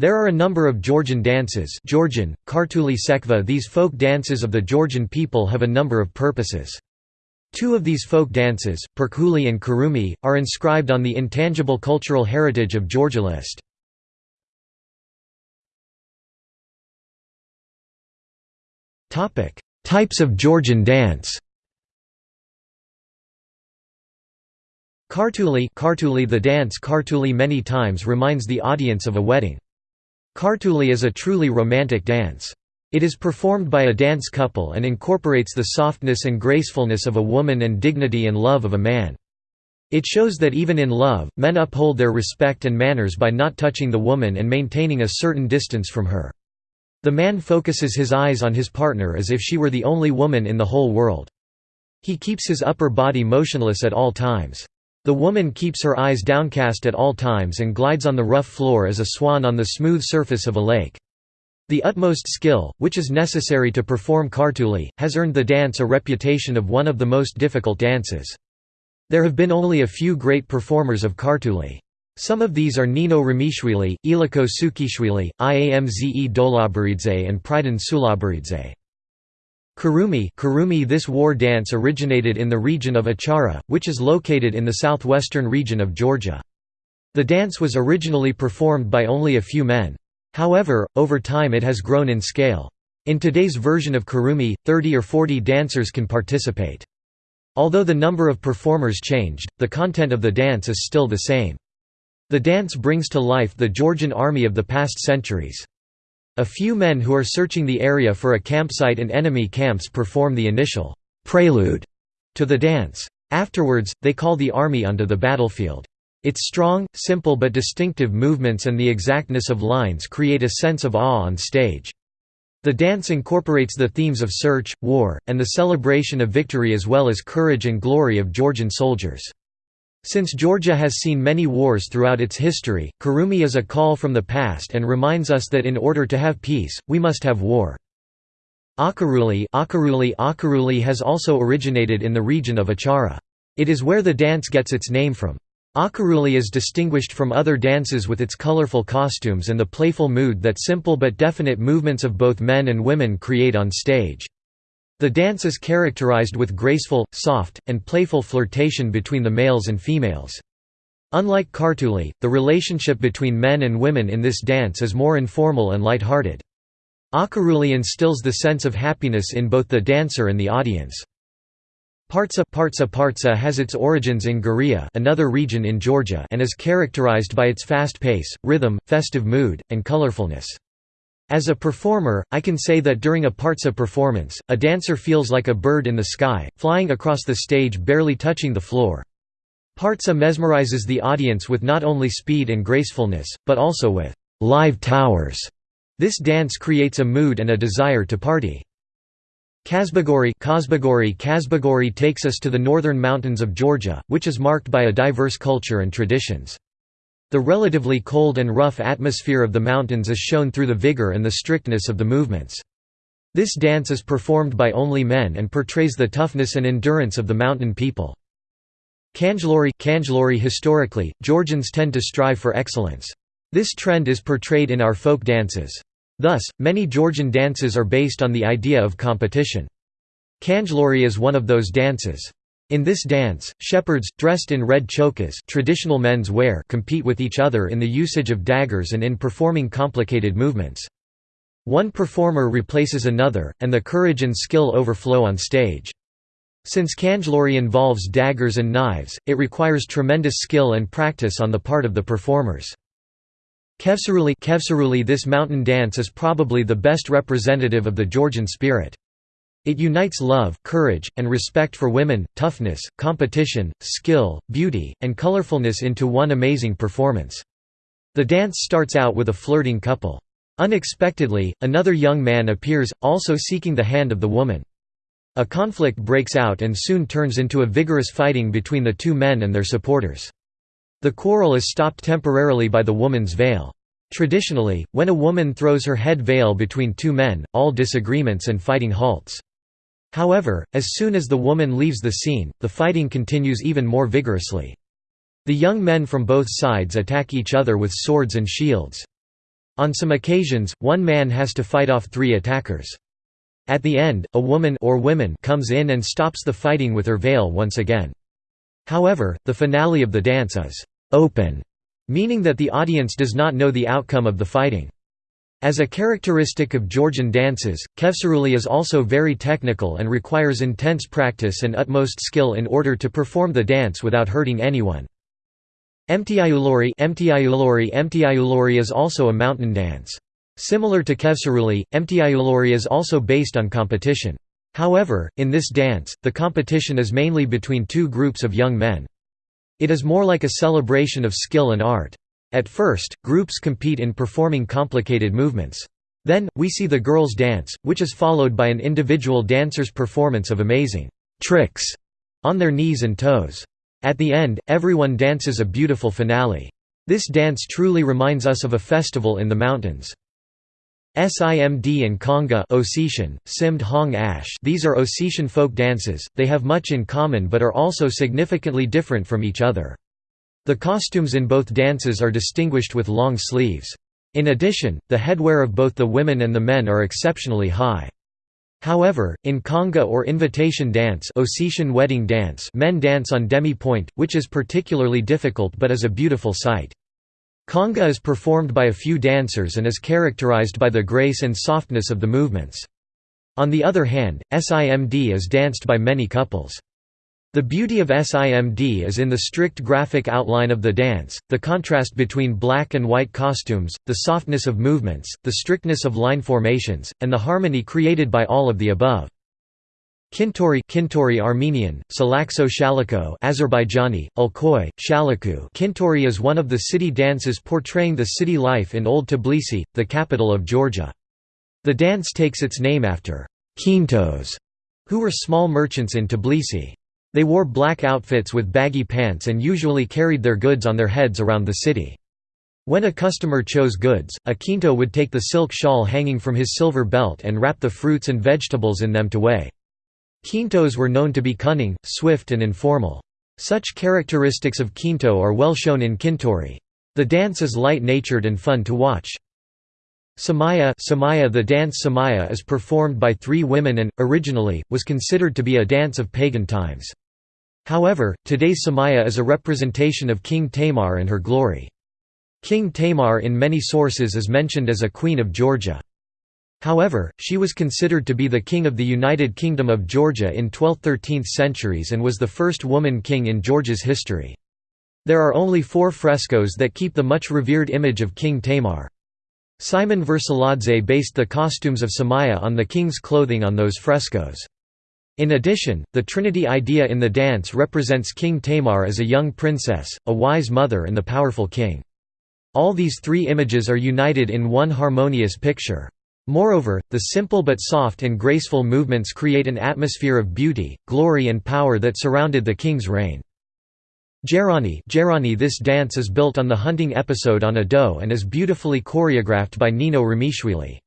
There are a number of Georgian dances Georgian, Kartuli Sekva These folk dances of the Georgian people have a number of purposes. Two of these folk dances, Perkhuli and Khorumi, are inscribed on the intangible cultural heritage of Georgia list. Types of Georgian dance Kartuli, Kartuli The dance Kartuli many times reminds the audience of a wedding. Kartuli is a truly romantic dance. It is performed by a dance couple and incorporates the softness and gracefulness of a woman and dignity and love of a man. It shows that even in love, men uphold their respect and manners by not touching the woman and maintaining a certain distance from her. The man focuses his eyes on his partner as if she were the only woman in the whole world. He keeps his upper body motionless at all times. The woman keeps her eyes downcast at all times and glides on the rough floor as a swan on the smooth surface of a lake. The utmost skill, which is necessary to perform Kartuli, has earned the dance a reputation of one of the most difficult dances. There have been only a few great performers of Kartuli. Some of these are Nino Ramishvili, Iliko Sukhishvili, Iamze Dolabaridze and Pridon Sulabaridze. Khorumi, Khorumi This war dance originated in the region of Achara, which is located in the southwestern region of Georgia. The dance was originally performed by only a few men. However, over time it has grown in scale. In today's version of Khorumi, 30 or 40 dancers can participate. Although the number of performers changed, the content of the dance is still the same. The dance brings to life the Georgian army of the past centuries. A few men who are searching the area for a campsite and enemy camps perform the initial prelude to the dance. Afterwards, they call the army onto the battlefield. Its strong, simple but distinctive movements and the exactness of lines create a sense of awe on stage. The dance incorporates the themes of search, war, and the celebration of victory as well as courage and glory of Georgian soldiers. Since Georgia has seen many wars throughout its history, Khorumi is a call from the past and reminds us that in order to have peace, we must have war. Acharuli Acharuli Acharuli has also originated in the region of Achara. It is where the dance gets its name from. Acharuli is distinguished from other dances with its colorful costumes and the playful mood that simple but definite movements of both men and women create on stage. The dance is characterized with graceful, soft, and playful flirtation between the males and females. Unlike Kartuli, the relationship between men and women in this dance is more informal and light-hearted. Acharuli instills the sense of happiness in both the dancer and the audience. Partsa Partsa Partsa has its origins in Guria another region in Georgia and is characterized by its fast pace, rhythm, festive mood, and colorfulness. As a performer, I can say that during a partsa performance, a dancer feels like a bird in the sky, flying across the stage barely touching the floor. Partsa mesmerizes the audience with not only speed and gracefulness, but also with live towers. This dance creates a mood and a desire to party. Kazbeguri Kazbeguri takes us to the northern mountains of Georgia, which is marked by a diverse culture and traditions. The relatively cold and rough atmosphere of the mountains is shown through the vigor and the strictness of the movements. This dance is performed by only men and portrays the toughness and endurance of the mountain people. Khanjluri Khanjluri Historically, Georgians tend to strive for excellence. This trend is portrayed in our folk dances. Thus, many Georgian dances are based on the idea of competition. Khanjluri is one of those dances. In this dance, shepherds, dressed in red chokhas traditional men's wear compete with each other in the usage of daggers and in performing complicated movements. One performer replaces another, and the courage and skill overflow on stage. Since Khanjluri involves daggers and knives, it requires tremendous skill and practice on the part of the performers. Khevsuruli This mountain dance is probably the best representative of the Georgian spirit. It unites love, courage, and respect for women, toughness, competition, skill, beauty, and colorfulness into one amazing performance. The dance starts out with a flirting couple. Unexpectedly, another young man appears, also seeking the hand of the woman. A conflict breaks out and soon turns into a vigorous fighting between the two men and their supporters. The quarrel is stopped temporarily by the woman's veil. Traditionally, when a woman throws her head veil between two men, all disagreements and fighting halts. However, as soon as the woman leaves the scene, the fighting continues even more vigorously. The young men from both sides attack each other with swords and shields. On some occasions, one man has to fight off three attackers. At the end, a woman or women comes in and stops the fighting with her veil once again. However, the finale of the dance is open, meaning that the audience does not know the outcome of the fighting. As a characteristic of Georgian dances, Khevsuruli is also very technical and requires intense practice and utmost skill in order to perform the dance without hurting anyone. Emtiayulori Emtiayulori Emtiayulori is also a mountain dance. Similar to Khevsuruli, Emtiayulori is also based on competition. However, in this dance, the competition is mainly between two groups of young men. It is more like a celebration of skill and art. At first, groups compete in performing complicated movements. Then, we see the girls dance, which is followed by an individual dancer's performance of amazing tricks on their knees and toes. At the end, everyone dances a beautiful finale. This dance truly reminds us of a festival in the mountains. Simd and Conga Ossetian, Simd Hong Ash these are Ossetian folk dances, they have much in common but are also significantly different from each other. The costumes in both dances are distinguished with long sleeves. In addition, the headwear of both the women and the men are exceptionally high. However, in conga or invitation dance Ossetian wedding dance men dance on demi-pointe, which is particularly difficult but is a beautiful sight. Conga is performed by a few dancers and is characterized by the grace and softness of the movements. On the other hand, SIMD is danced by many couples. The beauty of SIMD is in the strict graphic outline of the dance, the contrast between black and white costumes, the softness of movements, the strictness of line formations, and the harmony created by all of the above. Kintori Kintori Armenian, Salakso Shaliko Azerbaijani, Ulkoy, Shaliku Kintori is one of the city dances portraying the city life in Old Tbilisi, the capital of Georgia. The dance takes its name after Kintos, who were small merchants in Tbilisi. They wore black outfits with baggy pants and usually carried their goods on their heads around the city. When a customer chose goods, a kinto would take the silk shawl hanging from his silver belt and wrap the fruits and vegetables in them to weigh. Kintos were known to be cunning, swift and informal. Such characteristics of kinto are well shown in kintori. The dance is light-natured and fun to watch. Samaya, Samaya The dance Samaya is performed by three women and, originally, was considered to be a dance of pagan times. However, today's Samaya is a representation of King Tamar and her glory. King Tamar in many sources is mentioned as a queen of Georgia. However, she was considered to be the king of the United Kingdom of Georgia in 12th–13th centuries and was the first woman king in Georgia's history. There are only four frescoes that keep the much revered image of King Tamar. Simon Virsaladze based the costumes of Samaya on the king's clothing on those frescoes. In addition, the Trinity idea in the dance represents King Tamar as a young princess, a wise mother and the powerful king. All these three images are united in one harmonious picture. Moreover, the simple but soft and graceful movements create an atmosphere of beauty, glory and power that surrounded the king's reign. Jeirani, Jeirani This dance is built on the hunting episode on a doe and is beautifully choreographed by Nino Ramishvili.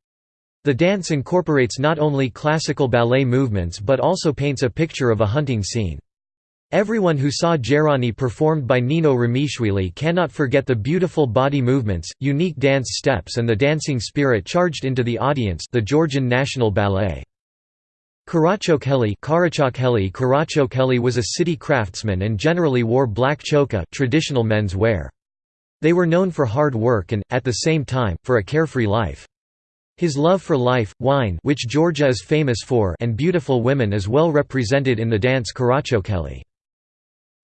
The dance incorporates not only classical ballet movements but also paints a picture of a hunting scene. Everyone who saw Jeirani performed by Nino Ramishvili cannot forget the beautiful body movements, unique dance steps and the dancing spirit charged into the audience the Georgian National Ballet. Karachokheli Karachokheli was a city craftsman and generally wore black chokha traditional men's wear. They were known for hard work and, at the same time, for a carefree life. His love for life, wine which Georgia is famous for and beautiful women is well represented in the dance Karachokheli.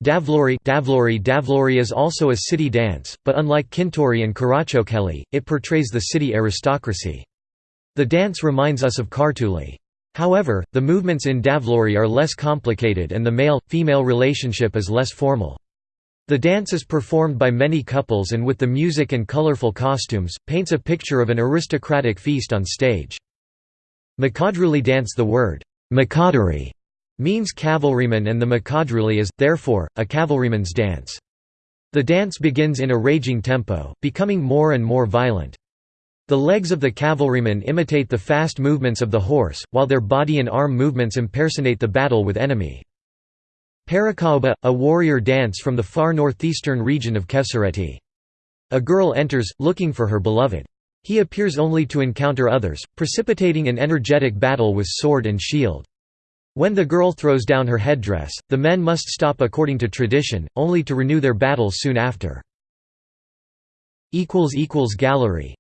Davluri Davluri Davluri is also a city dance, but unlike Kintori and Karachokheli, it portrays the city aristocracy. The dance reminds us of Kartuli. However, the movements in Davluri are less complicated and the male-female relationship is less formal. The dance is performed by many couples and with the music and colorful costumes, paints a picture of an aristocratic feast on stage. Makadruli dance The word, Makadari, means cavalryman and the Makadruli is, therefore, a cavalryman's dance. The dance begins in a raging tempo, becoming more and more violent. The legs of the cavalryman imitate the fast movements of the horse, while their body and arm movements impersonate the battle with enemy. Parikaoba, a warrior dance from the far northeastern region of Khevsureti. A girl enters, looking for her beloved. He appears only to encounter others, precipitating an energetic battle with sword and shield. When the girl throws down her headdress, the men must stop according to tradition, only to renew their battle soon after. Gallery